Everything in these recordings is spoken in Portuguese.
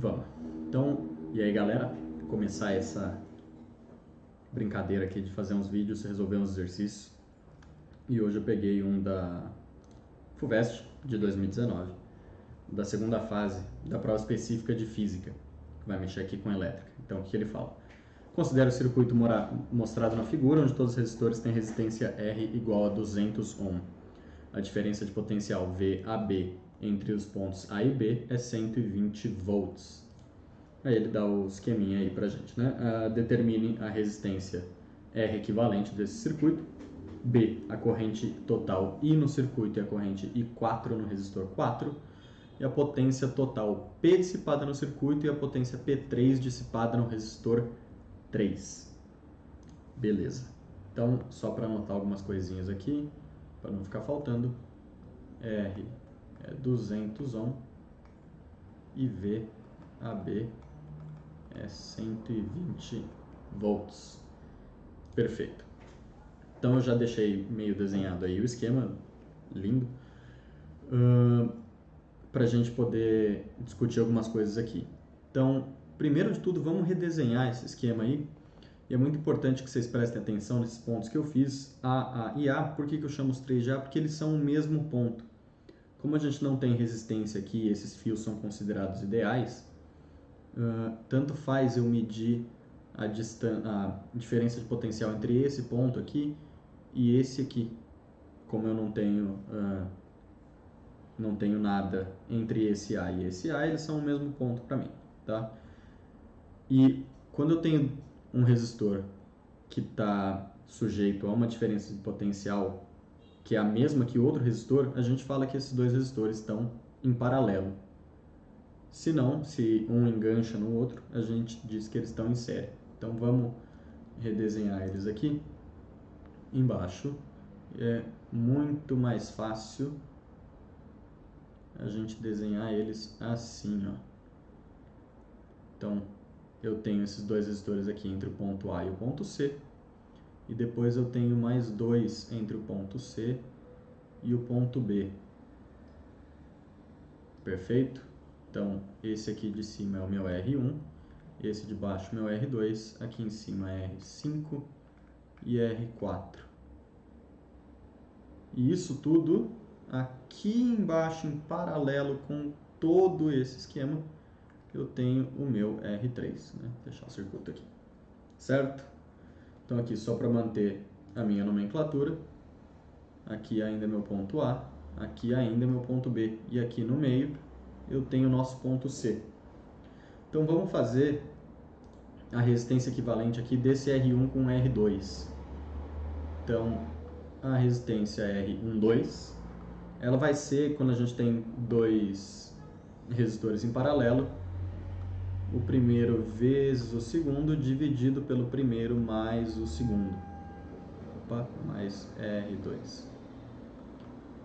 Vamos. Então, e aí galera, começar essa brincadeira aqui de fazer uns vídeos, resolver uns exercícios. E hoje eu peguei um da FUVEST de 2019, da segunda fase da prova específica de física, que vai mexer aqui com elétrica. Então, o que ele fala? Considere o circuito mostrado na figura, onde todos os resistores têm resistência R igual a 200 ohm. A diferença de potencial VAB entre os pontos A e B é 120 volts. Aí ele dá o esqueminha aí pra gente, né? Uh, determine a resistência R equivalente desse circuito, B, a corrente total I no circuito e a corrente I4 no resistor 4, e a potência total P dissipada no circuito e a potência P3 dissipada no resistor 3. Beleza. Então, só para anotar algumas coisinhas aqui, para não ficar faltando, R é 200 ohm e VAB é 120 volts. Perfeito. Então eu já deixei meio desenhado aí o esquema, lindo, uh, para a gente poder discutir algumas coisas aqui. Então, primeiro de tudo, vamos redesenhar esse esquema aí. E é muito importante que vocês prestem atenção nesses pontos que eu fiz, A, A e A. Por que, que eu chamo os três de A? Porque eles são o mesmo ponto. Como a gente não tem resistência aqui, esses fios são considerados ideais, uh, tanto faz eu medir a, a diferença de potencial entre esse ponto aqui e esse aqui. Como eu não tenho, uh, não tenho nada entre esse A e esse A, eles são o mesmo ponto para mim. Tá? E quando eu tenho um resistor que está sujeito a uma diferença de potencial que é a mesma que outro resistor, a gente fala que esses dois resistores estão em paralelo. Se não, se um engancha no outro, a gente diz que eles estão em série. Então vamos redesenhar eles aqui. Embaixo é muito mais fácil a gente desenhar eles assim, ó. Então, eu tenho esses dois resistores aqui entre o ponto A e o ponto C. E depois eu tenho mais dois entre o ponto C e o ponto B. Perfeito? Então, esse aqui de cima é o meu R1, esse de baixo o meu R2, aqui em cima é R5 e R4. E isso tudo aqui embaixo, em paralelo com todo esse esquema, eu tenho o meu R3, né? Vou deixar o circuito aqui, certo? Então aqui só para manter a minha nomenclatura, aqui ainda é meu ponto A, aqui ainda é meu ponto B, e aqui no meio eu tenho o nosso ponto C. Então vamos fazer a resistência equivalente aqui desse R1 com R2. Então a resistência R12, ela vai ser, quando a gente tem dois resistores em paralelo, o primeiro vezes o segundo dividido pelo primeiro mais o segundo. Opa, mais R2.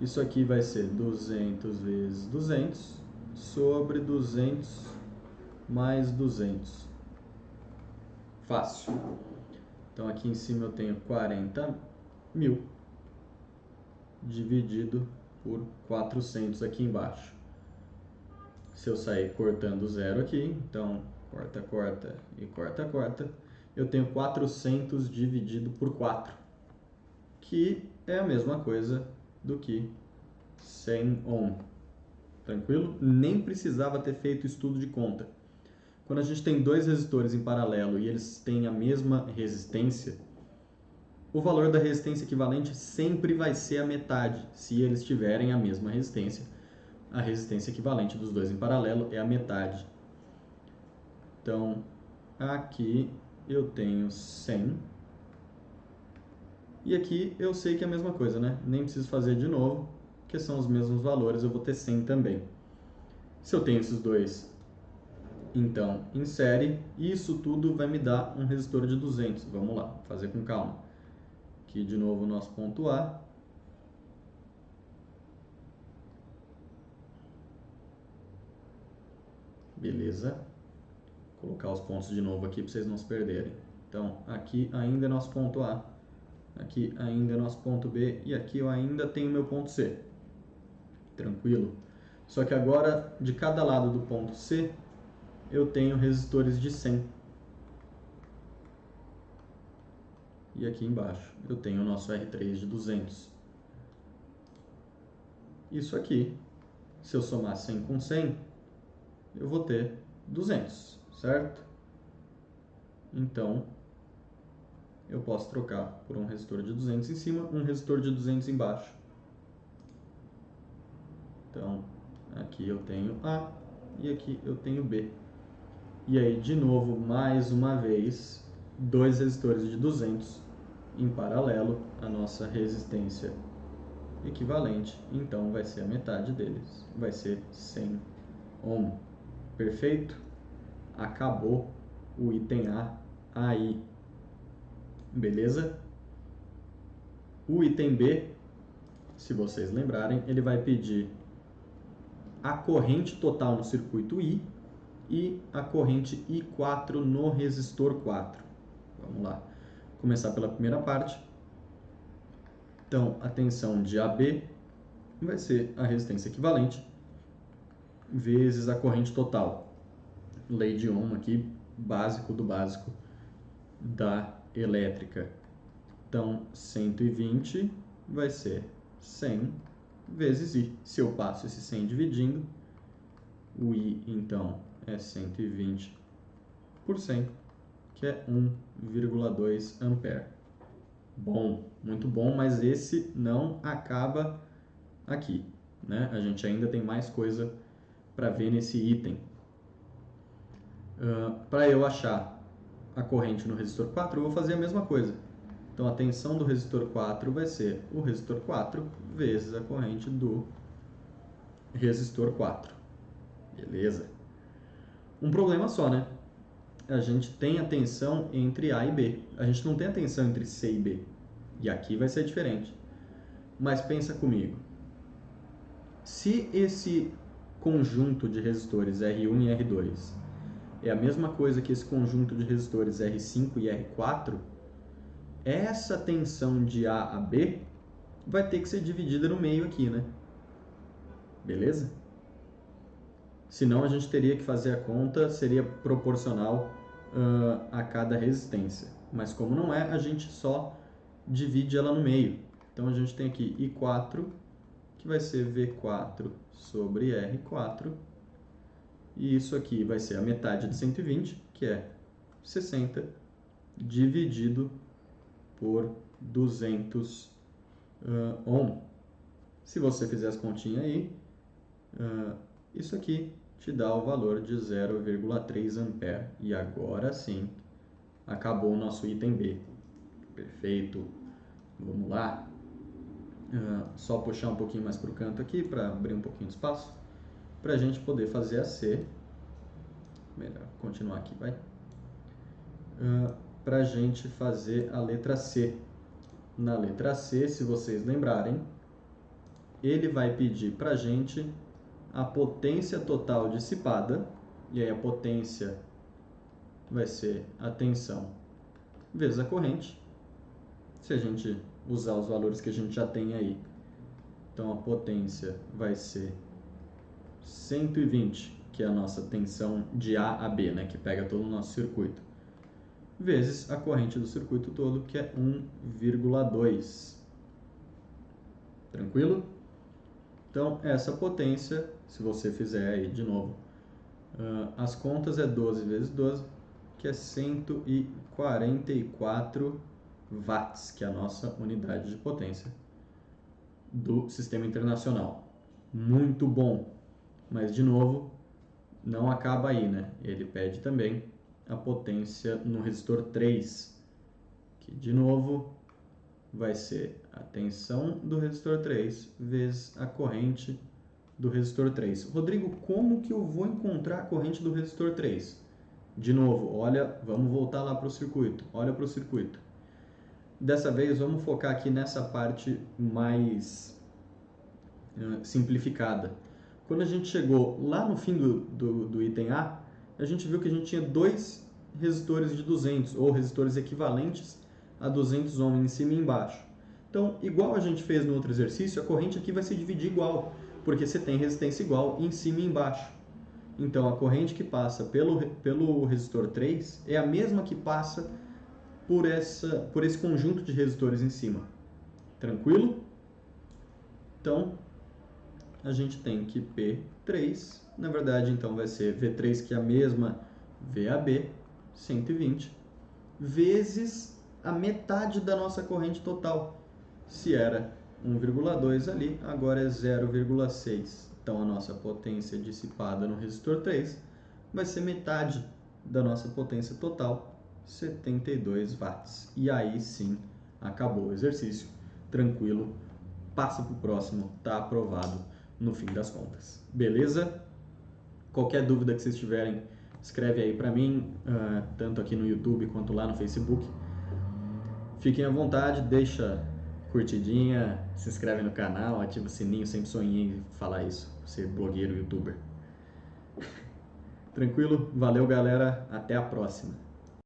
Isso aqui vai ser 200 vezes 200 sobre 200 mais 200. Fácil. Então aqui em cima eu tenho 40 mil dividido por 400 aqui embaixo. Se eu sair cortando zero aqui, então corta, corta e corta, corta, eu tenho 400 dividido por 4, que é a mesma coisa do que 100 ohm. Tranquilo? Nem precisava ter feito estudo de conta. Quando a gente tem dois resistores em paralelo e eles têm a mesma resistência, o valor da resistência equivalente sempre vai ser a metade, se eles tiverem a mesma resistência a resistência equivalente dos dois em paralelo é a metade. Então, aqui eu tenho 100. E aqui eu sei que é a mesma coisa, né? Nem preciso fazer de novo, que são os mesmos valores, eu vou ter 100 também. Se eu tenho esses dois, então, em série, isso tudo vai me dar um resistor de 200. Vamos lá, fazer com calma. Aqui de novo o nosso ponto A, Beleza. Vou colocar os pontos de novo aqui para vocês não se perderem. Então, aqui ainda é nosso ponto A, aqui ainda é nosso ponto B e aqui eu ainda tenho meu ponto C. Tranquilo? Só que agora, de cada lado do ponto C, eu tenho resistores de 100. E aqui embaixo eu tenho o nosso R3 de 200. Isso aqui, se eu somar 100 com 100, eu vou ter 200, certo? Então, eu posso trocar por um resistor de 200 em cima, um resistor de 200 embaixo. Então, aqui eu tenho A e aqui eu tenho B. E aí, de novo, mais uma vez, dois resistores de 200 em paralelo, a nossa resistência equivalente, então vai ser a metade deles, vai ser 100 ohm. Perfeito? Acabou o item A aí. Beleza? O item B, se vocês lembrarem, ele vai pedir a corrente total no circuito I e a corrente I4 no resistor 4. Vamos lá. Começar pela primeira parte. Então, a tensão de AB vai ser a resistência equivalente vezes a corrente total. Lei de Ohm aqui, básico do básico da elétrica. Então, 120 vai ser 100 vezes I. Se eu passo esse 100 dividindo, o I, então, é 120%, que é 1,2 ampere. Bom, muito bom, mas esse não acaba aqui. Né? A gente ainda tem mais coisa para ver nesse item. Uh, para eu achar a corrente no resistor 4, eu vou fazer a mesma coisa. Então, a tensão do resistor 4 vai ser o resistor 4 vezes a corrente do resistor 4. Beleza? Um problema só, né? A gente tem a tensão entre A e B. A gente não tem a tensão entre C e B. E aqui vai ser diferente. Mas pensa comigo. Se esse conjunto de resistores R1 e R2 é a mesma coisa que esse conjunto de resistores R5 e R4, essa tensão de A a B vai ter que ser dividida no meio aqui, né? Beleza? Senão a gente teria que fazer a conta, seria proporcional uh, a cada resistência. Mas como não é, a gente só divide ela no meio. Então a gente tem aqui I4, que vai ser V4 sobre R4, e isso aqui vai ser a metade de 120, que é 60, dividido por 200 uh, ohm. Se você fizer as continhas aí, uh, isso aqui te dá o valor de 0,3 ampere. E agora sim, acabou o nosso item B. Perfeito. Vamos lá. Uh, só puxar um pouquinho mais para o canto aqui, para abrir um pouquinho de espaço para a gente poder fazer a C. Melhor continuar aqui, vai. Uh, para a gente fazer a letra C. Na letra C, se vocês lembrarem, ele vai pedir para a gente a potência total dissipada, e aí a potência vai ser a tensão vezes a corrente, se a gente usar os valores que a gente já tem aí. Então a potência vai ser 120, que é a nossa tensão de A a B, né, que pega todo o nosso circuito, vezes a corrente do circuito todo, que é 1,2. Tranquilo? Então, essa potência, se você fizer aí de novo, uh, as contas é 12 vezes 12, que é 144 watts, que é a nossa unidade de potência do sistema internacional. Muito bom! Mas, de novo, não acaba aí, né? Ele pede também a potência no resistor 3, que, de novo, vai ser a tensão do resistor 3 vezes a corrente do resistor 3. Rodrigo, como que eu vou encontrar a corrente do resistor 3? De novo, olha, vamos voltar lá para o circuito. Olha para o circuito. Dessa vez, vamos focar aqui nessa parte mais uh, simplificada. Quando a gente chegou lá no fim do, do, do item A, a gente viu que a gente tinha dois resistores de 200, ou resistores equivalentes a 200 ohms em cima e embaixo. Então, igual a gente fez no outro exercício, a corrente aqui vai se dividir igual, porque você tem resistência igual em cima e embaixo. Então, a corrente que passa pelo, pelo resistor 3 é a mesma que passa por, essa, por esse conjunto de resistores em cima. Tranquilo? Então, a gente tem que P3, na verdade, então vai ser V3, que é a mesma VAB, 120, vezes a metade da nossa corrente total. Se era 1,2 ali, agora é 0,6. Então, a nossa potência dissipada no resistor 3 vai ser metade da nossa potência total, 72 watts. E aí sim, acabou o exercício. Tranquilo, passa para o próximo, está aprovado no fim das contas. Beleza? Qualquer dúvida que vocês tiverem, escreve aí para mim, uh, tanto aqui no YouTube quanto lá no Facebook. Fiquem à vontade, deixa curtidinha, se inscreve no canal, ativa o sininho, sempre sonhei em falar isso, ser blogueiro, youtuber. Tranquilo? Valeu, galera. Até a próxima.